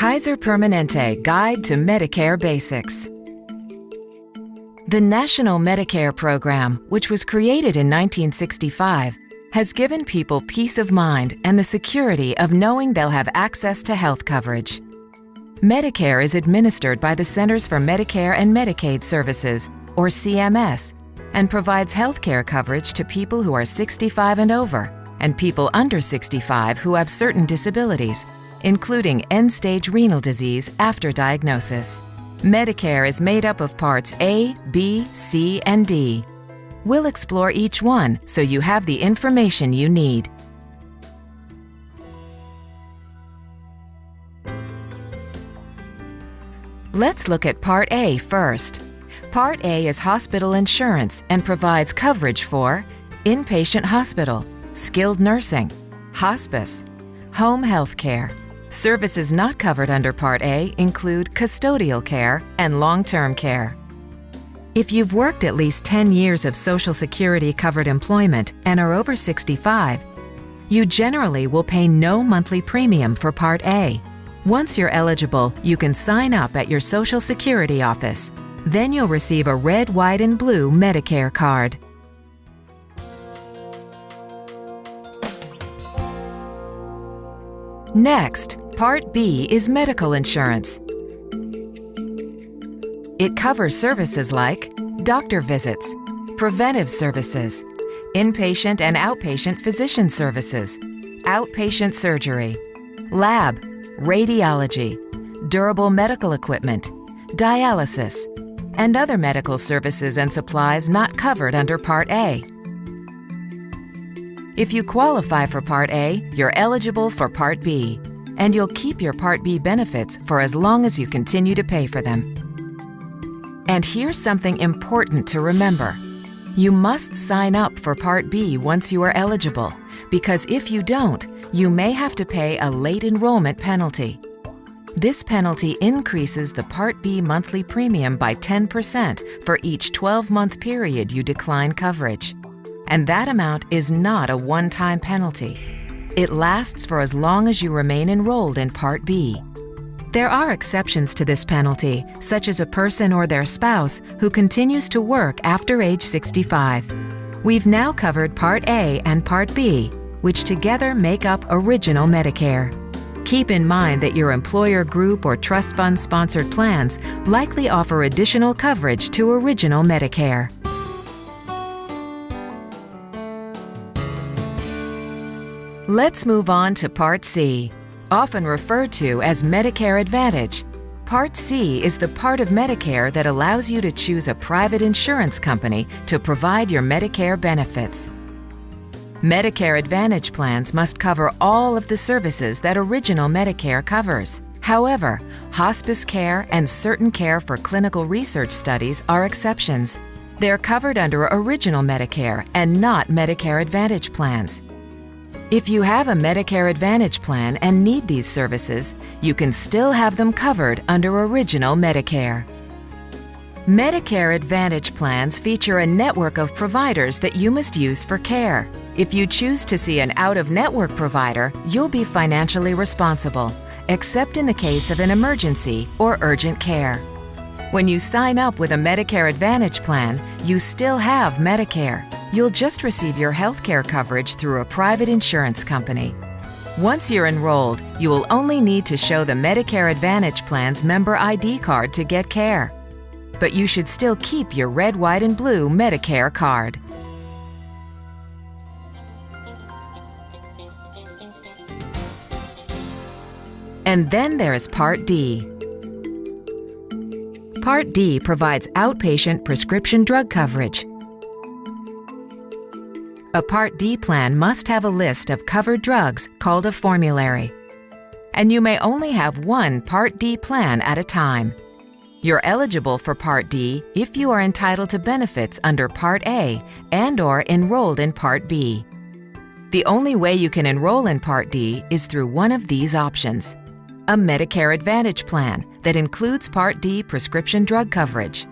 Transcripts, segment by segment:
Kaiser Permanente Guide to Medicare Basics. The National Medicare Program, which was created in 1965, has given people peace of mind and the security of knowing they'll have access to health coverage. Medicare is administered by the Centers for Medicare and Medicaid Services, or CMS, and provides health care coverage to people who are 65 and over and people under 65 who have certain disabilities, including end-stage renal disease after diagnosis. Medicare is made up of parts A, B, C, and D. We'll explore each one so you have the information you need. Let's look at Part A first. Part A is hospital insurance and provides coverage for inpatient hospital, skilled nursing, hospice, home health care. Services not covered under Part A include custodial care and long-term care. If you've worked at least 10 years of Social Security covered employment and are over 65, you generally will pay no monthly premium for Part A. Once you're eligible, you can sign up at your Social Security office. Then you'll receive a red, white, and blue Medicare card. Next, Part B is medical insurance. It covers services like doctor visits, preventive services, inpatient and outpatient physician services, outpatient surgery, lab, radiology, durable medical equipment, dialysis, and other medical services and supplies not covered under Part A. If you qualify for Part A, you're eligible for Part B, and you'll keep your Part B benefits for as long as you continue to pay for them. And here's something important to remember. You must sign up for Part B once you are eligible, because if you don't, you may have to pay a late enrollment penalty. This penalty increases the Part B monthly premium by 10% for each 12-month period you decline coverage and that amount is not a one-time penalty. It lasts for as long as you remain enrolled in Part B. There are exceptions to this penalty, such as a person or their spouse who continues to work after age 65. We've now covered Part A and Part B, which together make up Original Medicare. Keep in mind that your employer group or trust fund sponsored plans likely offer additional coverage to Original Medicare. Let's move on to Part C, often referred to as Medicare Advantage. Part C is the part of Medicare that allows you to choose a private insurance company to provide your Medicare benefits. Medicare Advantage plans must cover all of the services that Original Medicare covers. However, hospice care and certain care for clinical research studies are exceptions. They're covered under Original Medicare and not Medicare Advantage plans. If you have a Medicare Advantage plan and need these services, you can still have them covered under Original Medicare. Medicare Advantage plans feature a network of providers that you must use for care. If you choose to see an out-of-network provider, you'll be financially responsible, except in the case of an emergency or urgent care. When you sign up with a Medicare Advantage plan, you still have Medicare, You'll just receive your health care coverage through a private insurance company. Once you're enrolled, you will only need to show the Medicare Advantage Plan's member ID card to get care. But you should still keep your red, white, and blue Medicare card. And then there's Part D. Part D provides outpatient prescription drug coverage. A Part D plan must have a list of covered drugs called a formulary. And you may only have one Part D plan at a time. You're eligible for Part D if you are entitled to benefits under Part A and or enrolled in Part B. The only way you can enroll in Part D is through one of these options. A Medicare Advantage plan that includes Part D prescription drug coverage.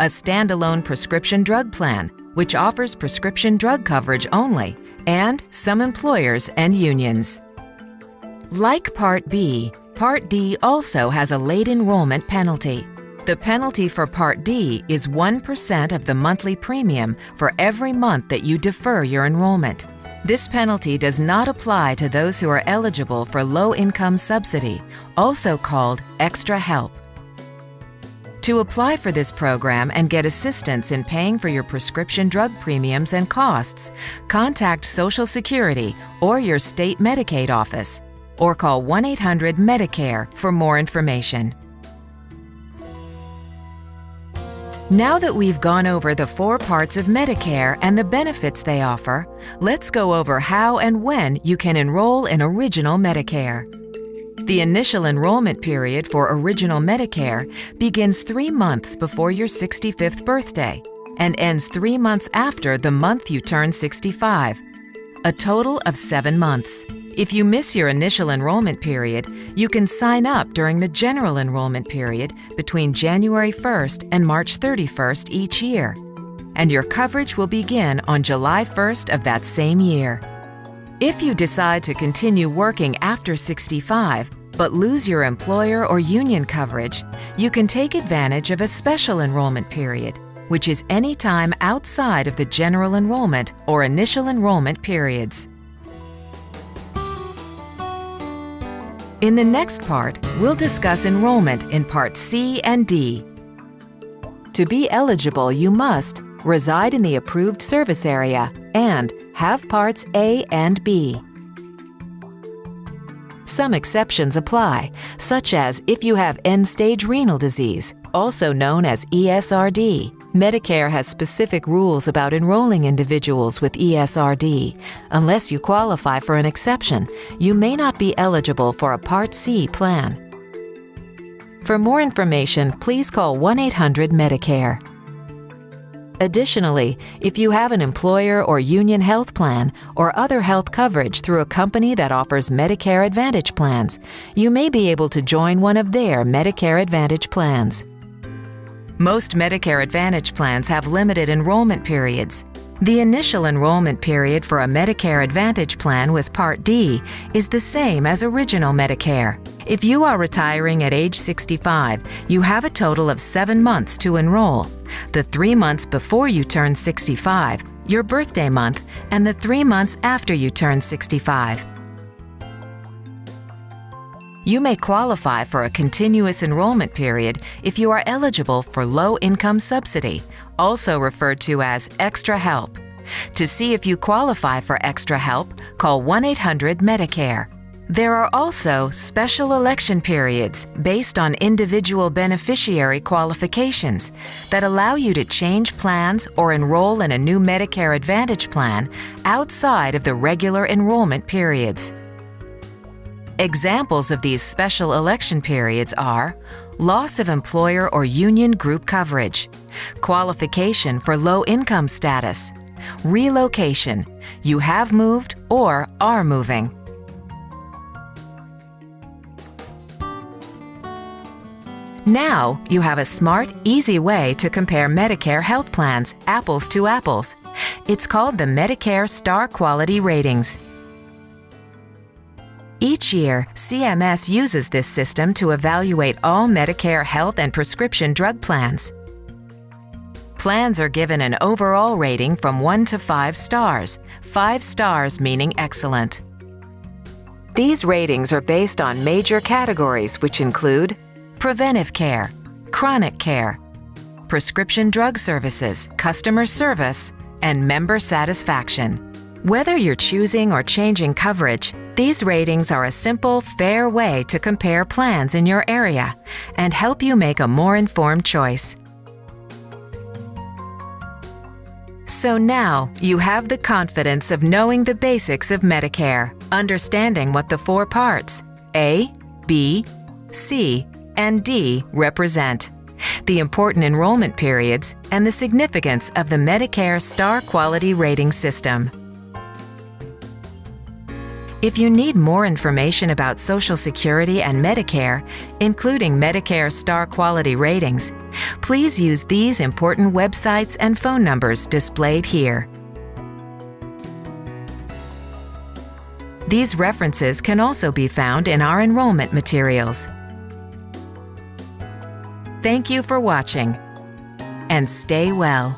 A standalone prescription drug plan which offers prescription drug coverage only, and some employers and unions. Like Part B, Part D also has a late enrollment penalty. The penalty for Part D is 1% of the monthly premium for every month that you defer your enrollment. This penalty does not apply to those who are eligible for low income subsidy, also called extra help. To apply for this program and get assistance in paying for your prescription drug premiums and costs, contact Social Security or your state Medicaid office, or call 1 800 Medicare for more information. Now that we've gone over the four parts of Medicare and the benefits they offer, let's go over how and when you can enroll in Original Medicare. The initial enrollment period for Original Medicare begins three months before your 65th birthday and ends three months after the month you turn 65, a total of seven months. If you miss your initial enrollment period, you can sign up during the general enrollment period between January 1st and March 31st each year, and your coverage will begin on July 1st of that same year. If you decide to continue working after 65 but lose your employer or union coverage, you can take advantage of a special enrollment period, which is any time outside of the general enrollment or initial enrollment periods. In the next part, we'll discuss enrollment in Part C and D. To be eligible, you must reside in the approved service area and have Parts A and B. Some exceptions apply, such as if you have end-stage renal disease, also known as ESRD, Medicare has specific rules about enrolling individuals with ESRD. Unless you qualify for an exception, you may not be eligible for a Part C plan. For more information, please call 1 800 Medicare. Additionally, if you have an employer or union health plan or other health coverage through a company that offers Medicare Advantage plans, you may be able to join one of their Medicare Advantage plans. Most Medicare Advantage plans have limited enrollment periods. The initial enrollment period for a Medicare Advantage plan with Part D is the same as original Medicare. If you are retiring at age 65, you have a total of seven months to enroll. The three months before you turn 65, your birthday month, and the three months after you turn 65. You may qualify for a continuous enrollment period if you are eligible for Low Income Subsidy, also referred to as Extra Help. To see if you qualify for Extra Help, call 1 800 Medicare. There are also special election periods based on individual beneficiary qualifications that allow you to change plans or enroll in a new Medicare Advantage plan outside of the regular enrollment periods. Examples of these special election periods are loss of employer or union group coverage, qualification for low income status, relocation, you have moved or are moving. Now, you have a smart, easy way to compare Medicare health plans, apples to apples. It's called the Medicare Star Quality Ratings. Each year, CMS uses this system to evaluate all Medicare health and prescription drug plans. Plans are given an overall rating from 1 to 5 stars, 5 stars meaning excellent. These ratings are based on major categories which include preventive care, chronic care, prescription drug services, customer service, and member satisfaction. Whether you're choosing or changing coverage, these ratings are a simple, fair way to compare plans in your area and help you make a more informed choice. So now you have the confidence of knowing the basics of Medicare, understanding what the four parts A, B, C, and D represent, the important enrollment periods, and the significance of the Medicare Star Quality Rating System. If you need more information about Social Security and Medicare, including Medicare Star Quality Ratings, please use these important websites and phone numbers displayed here. These references can also be found in our enrollment materials. Thank you for watching and stay well.